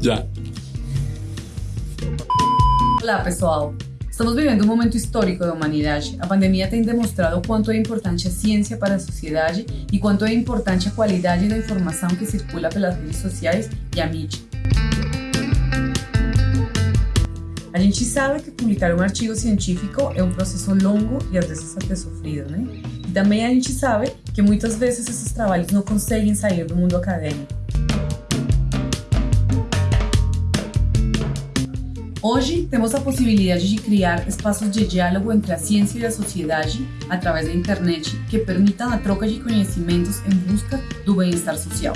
Já. Olá, pessoal. Estamos vivendo um momento histórico da humanidade. A pandemia tem demonstrado quanto é importante a ciência para a sociedade e quanto é importante a qualidade da informação que circula pelas redes sociais e a mídia. A gente sabe que publicar um artigo científico é um processo longo e às vezes até sofrido, né? E também a gente sabe que muitas vezes esses trabalhos não conseguem sair do mundo acadêmico. Hoje temos a possibilidade de criar espaços de diálogo entre a ciência e a sociedade através da internet que permitam a troca de conhecimentos em busca do bem-estar social.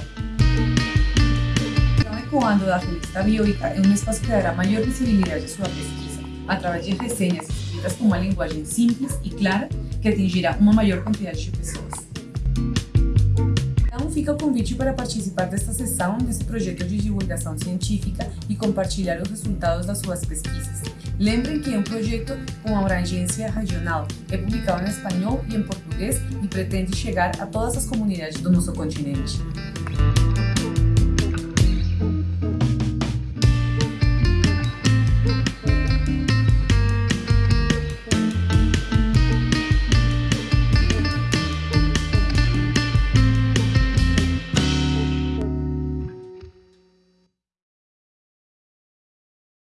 O Ecoando da revista Bioica é um espaço que dará maior visibilidade à sua pesquisa através de resenhas escritas com uma linguagem simples e clara que atingirá uma maior quantidade de pessoas. Então fica o convite para participar desta sessão desse projeto de divulgação científica e compartilhar os resultados das suas pesquisas. Lembrem que é um projeto com abrangência regional, é publicado em espanhol e em português e pretende chegar a todas as comunidades do nosso continente.